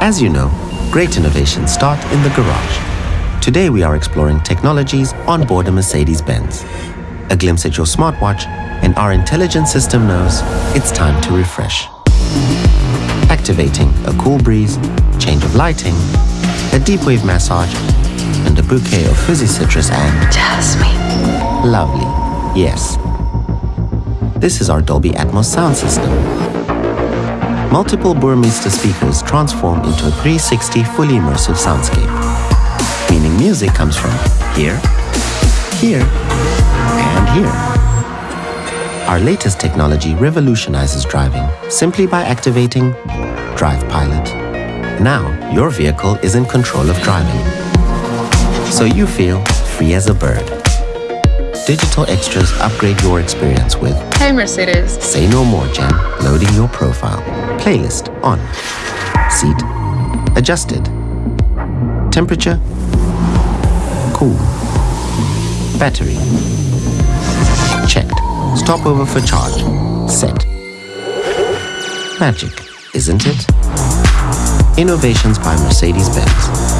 As you know, great innovations start in the garage. Today we are exploring technologies on board a Mercedes-Benz. A glimpse at your smartwatch and our intelligent system knows it's time to refresh. Activating a cool breeze, change of lighting, a deep wave massage, and a bouquet of fizzy citrus and Jasmine. lovely. Yes. This is our Dolby Atmos sound system. Multiple Burmester speakers transform into a 360 fully immersive soundscape, meaning music comes from here, here, and here. Our latest technology revolutionizes driving simply by activating Drive Pilot. Now, your vehicle is in control of driving. So you feel free as a bird. Digital extras upgrade your experience with Hey Mercedes. Say No More Jen, loading your profile. Playlist on. Seat adjusted. Temperature cool. Battery checked. Stopover for charge. Set. Magic, isn't it? Innovations by Mercedes-Benz.